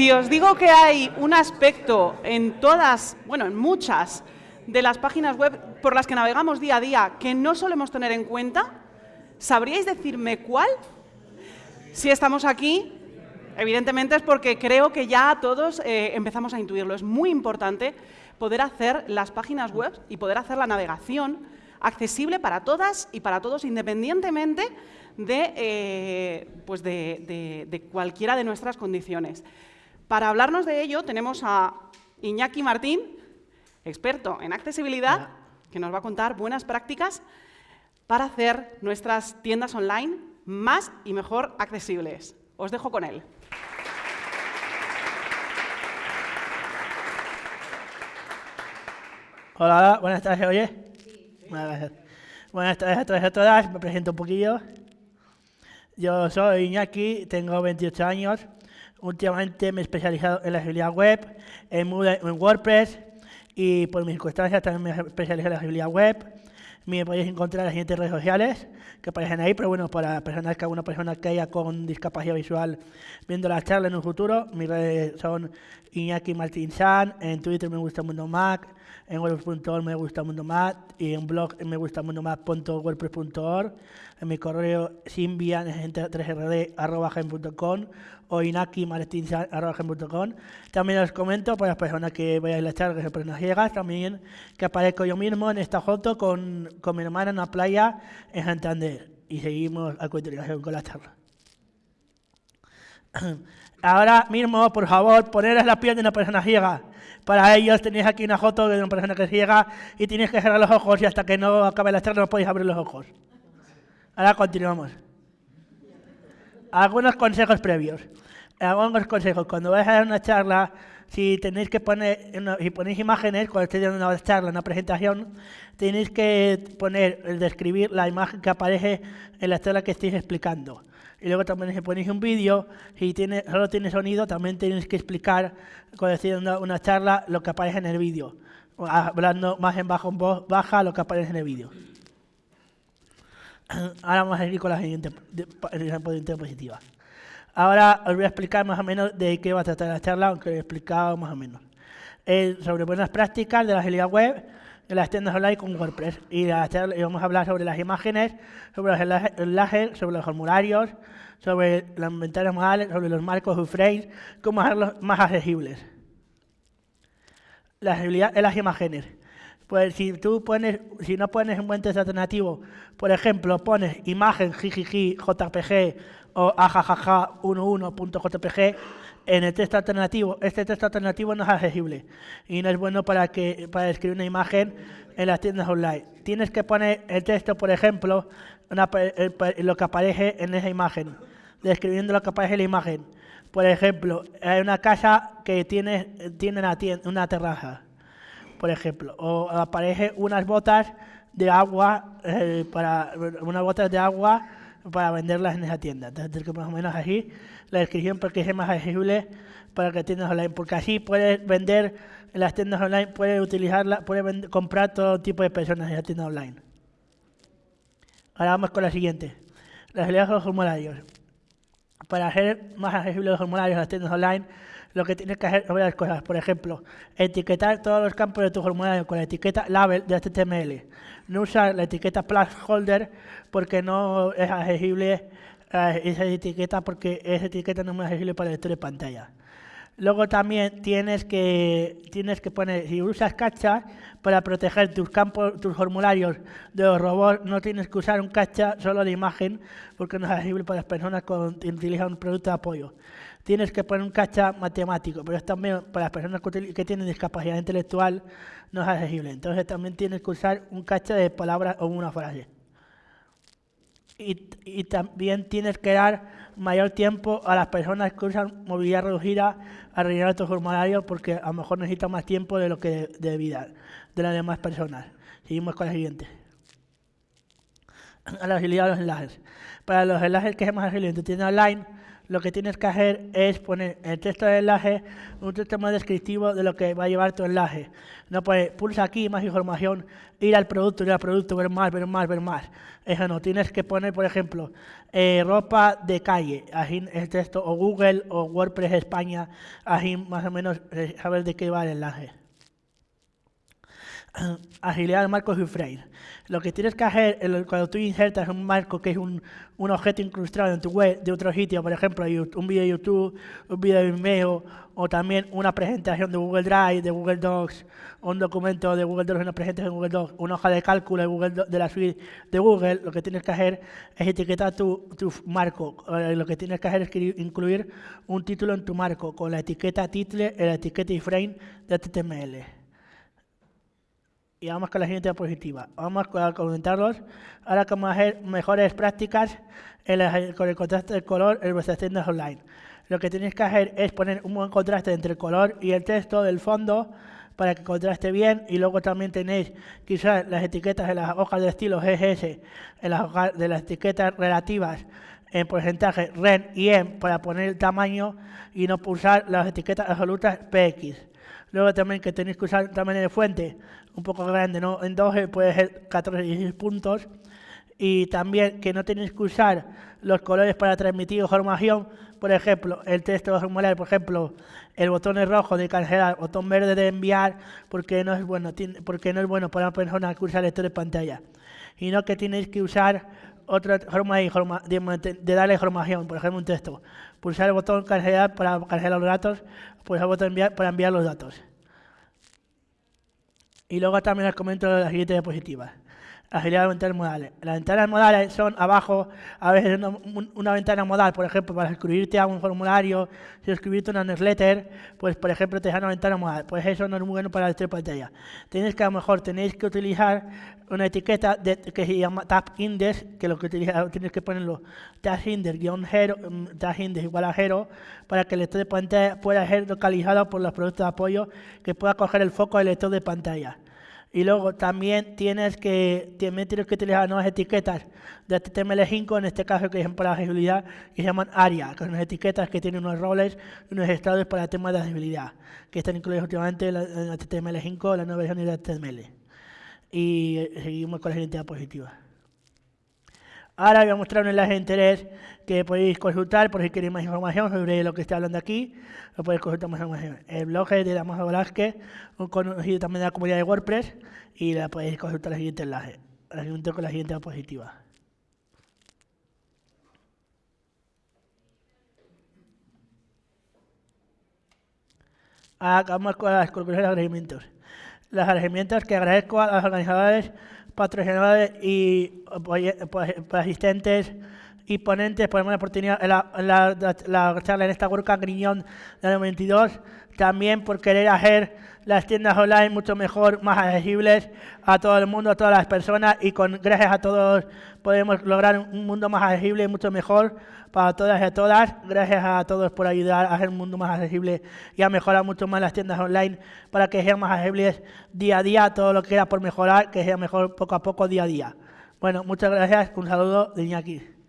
Si os digo que hay un aspecto en todas, bueno, en muchas de las páginas web por las que navegamos día a día que no solemos tener en cuenta, ¿sabríais decirme cuál? Si estamos aquí, evidentemente es porque creo que ya todos eh, empezamos a intuirlo. Es muy importante poder hacer las páginas web y poder hacer la navegación accesible para todas y para todos, independientemente de, eh, pues de, cualquiera de nuestras condiciones. Para hablarnos de ello tenemos a Iñaki Martín, experto en accesibilidad, que nos va a contar buenas prácticas para hacer nuestras tiendas online más y mejor accesibles. Os dejo con él. Hola, buenas tardes, oye. Buenas tardes a todos y a todas, me presento un poquillo. Yo soy Iñaki, tengo 28 años. Últimamente me he especializado en la agilidad web, en, en WordPress y por mis circunstancias también me he especializado en la agilidad web. Me podéis encontrar en las siguientes redes sociales que aparecen ahí, pero bueno, para personas que alguna persona que haya con discapacidad visual viendo la charla en un futuro, mis redes son Iñaki Martín San, en Twitter me gusta Mundo Mac, en wordpress.org me gusta Mundo Mac y en blog me gusta mundomac.wordpress.org, en mi correo simbian3rd.com o inakimartinsan.com. También os comento para las personas que a la charla, que se personas ciegas, también que aparezco yo mismo en esta foto con, con mi hermana en una playa en Santander. Y seguimos a continuación con la charla. Ahora mismo, por favor, poneros la piel de una persona ciega. Para ellos tenéis aquí una foto de una persona que es ciega y tienes que cerrar los ojos y hasta que no acabe la charla no podéis abrir los ojos. Ahora continuamos. Algunos consejos previos. Algunos consejos. Cuando vais a dar una charla, si tenéis que poner, si ponéis imágenes, cuando estéis dando una charla, una presentación, tenéis que poner, describir la imagen que aparece en la charla que estéis explicando. Y luego también si ponéis un vídeo, si tiene, solo tiene sonido, también tenéis que explicar, cuando estéis dando una charla, lo que aparece en el vídeo. Hablando más en bajo, en voz baja, lo que aparece en el vídeo. Ahora vamos a seguir con la siguiente diapositiva. Ahora os voy a explicar más o menos de qué va a tratar la charla, aunque he explicado más o menos. sobre buenas prácticas de la agilidad web en las tiendas online con WordPress. Y, vamos a hablar sobre las imágenes, sobre los enlaces, sobre los formularios, sobre las inventarios modales, sobre los marcos o frames, cómo hacerlos más accesibles. La agilidad en las imágenes. Pues si tú pones, si no pones un buen texto alternativo, por ejemplo, pones imagen jijiji JPG o ajajaja11.jpg en el texto alternativo, este texto alternativo no es accesible y no es bueno para que para escribir una imagen en las tiendas online. Tienes que poner el texto, por ejemplo, lo que aparece en esa imagen, describiendo lo que aparece en la imagen. Por ejemplo, hay una casa que tiene, tiene una, una terraza por ejemplo, o aparece unas botas de agua eh, para unas botas de agua para venderlas en esa tienda. Entonces, que más o menos así la descripción porque es más accesible para que tiendas online, porque así puedes vender en las tiendas online, puedes utilizarla, puedes comprar todo tipo de personas en la tienda online. Ahora vamos con la siguiente. Las los formularios. Para hacer más accesibles los formularios en las tiendas online, lo que tienes que hacer son varias cosas. Por ejemplo, etiquetar todos los campos de tu formulario con la etiqueta label de HTML. No usar la etiqueta placeholder porque no es accesible eh, esa etiqueta porque esa etiqueta no es accesible para el lector de pantalla. Luego también tienes que, tienes que poner, si usas cacha para proteger tus campos, tus formularios de los robots, no tienes que usar un cacha solo de imagen porque no es accesible para las personas que utilizan un producto de apoyo tienes que poner un cacha matemático, pero es también para las personas que, tienen discapacidad intelectual no es accesible. Entonces también tienes que usar un cacha de palabras o una frase. Y, también tienes que dar mayor tiempo a las personas que usan movilidad reducida a rellenar tu formulario porque a lo mejor necesitan más tiempo de lo que de vida de las demás personas. Seguimos con la siguiente. A la agilidad de los enlaces. Para los enlaces que es más ágil en tu tienda online, lo que tienes que hacer es poner el texto del enlace un texto más descriptivo de lo que va a llevar tu enlace. No poner, pulsa aquí, más información, ir al producto, ir al producto, ver más, ver más, ver más. Eso no, tienes que poner, por ejemplo, eh, ropa de calle, así el texto, o Google o WordPress España, así más o menos eh, saber de qué va el enlace. agilidad de marcos y frame. Lo que tienes que hacer cuando tú insertas un marco que es un, un, objeto incrustado en tu web de otro sitio, por ejemplo, un vídeo de YouTube, un vídeo de Vimeo, o también una presentación de Google Drive, de Google Docs, un documento de Google Docs, una presentación de Google Docs, una hoja de cálculo de, Google de la suite de Google, lo que tienes que hacer es etiquetar tu, tu marco. Eh, lo que tienes que hacer es incluir un título en tu marco con la etiqueta title la etiqueta iframe de HTML y vamos con la siguiente diapositiva. Vamos a comentarlos. Ahora cómo hacer mejores prácticas con el contraste del color en vuestras tiendas online. Lo que tenéis que hacer es poner un buen contraste entre el color y el texto del fondo para que contraste bien y luego también tenéis quizás las etiquetas de las hojas de estilo GGS, en las hojas de las etiquetas relativas en porcentaje REN y EM para poner el tamaño y no pulsar las etiquetas absolutas PX. Luego también que tenéis que usar tamaño de fuente un poco grande, ¿no? En 12 puede ser 14 y 16 puntos. Y también que no tenéis que usar los colores para transmitir información. Por ejemplo, el texto formulario, por ejemplo, el botón es rojo de cancelar, botón verde de enviar, porque no es bueno, porque no es bueno para una persona que usa lector de pantalla. Y no que tenéis que usar otra forma de, de, darle información, por ejemplo, un texto. Pulsar el botón cancelar para cancelar los datos, pulsar el botón enviar para enviar los datos. Y luego también les comento las siguientes diapositivas agilidad de ventanas modales. Las ventanas modales son abajo, a veces una, ventana modal, por ejemplo, para escribirte a un formulario, si escribirte una newsletter, pues por ejemplo te da una ventana modal. Pues eso no es muy bueno para la pantalla. Tenéis que a lo mejor tenéis que utilizar una etiqueta que se llama tab index, que lo que utiliza, tienes que ponerlo tab index guion mm, tab index igual a 0, para que el lector de pantalla pueda ser localizado por los productos de apoyo que pueda coger el foco del lector de pantalla. Y luego también tienes que, también tienes que utilizar nuevas etiquetas de HTML5, en este caso que es para agilidad, que se llaman ARIA, que son etiquetas que tienen unos roles y unos estados para temas de agilidad, que están incluidos últimamente en HTML5, la nueva versión de HTML. Y seguimos con la siguiente diapositiva. Ahora voy a mostrar un enlace de interés que podéis consultar por si queréis más información sobre lo que estoy hablando aquí. Lo podéis consultar más información. El blog es de Damaso Velázquez, un conocido también de la comunidad de WordPress, y la podéis consultar el siguiente enlace. La siguiente con la siguiente diapositiva. Ahora vamos con las conclusiones de agradecimientos. Las agradecimientos que agradezco a los organizadores patrocinadores y pues, pues, pues, asistentes y ponentes por la oportunidad en la, la, charla en esta World Griñón del 92, también por querer hacer las tiendas online mucho mejor, más accesibles a todo el mundo, a todas las personas y con gracias a todos podemos lograr un mundo más accesible y mucho mejor para todas y a todas. Gracias a todos por ayudar a hacer un mundo más accesible y a mejorar mucho más las tiendas online para que sean más accesibles día a día, todo lo que era por mejorar, que sea mejor poco a poco, día a día. Bueno, muchas gracias, un saludo de Iñaki.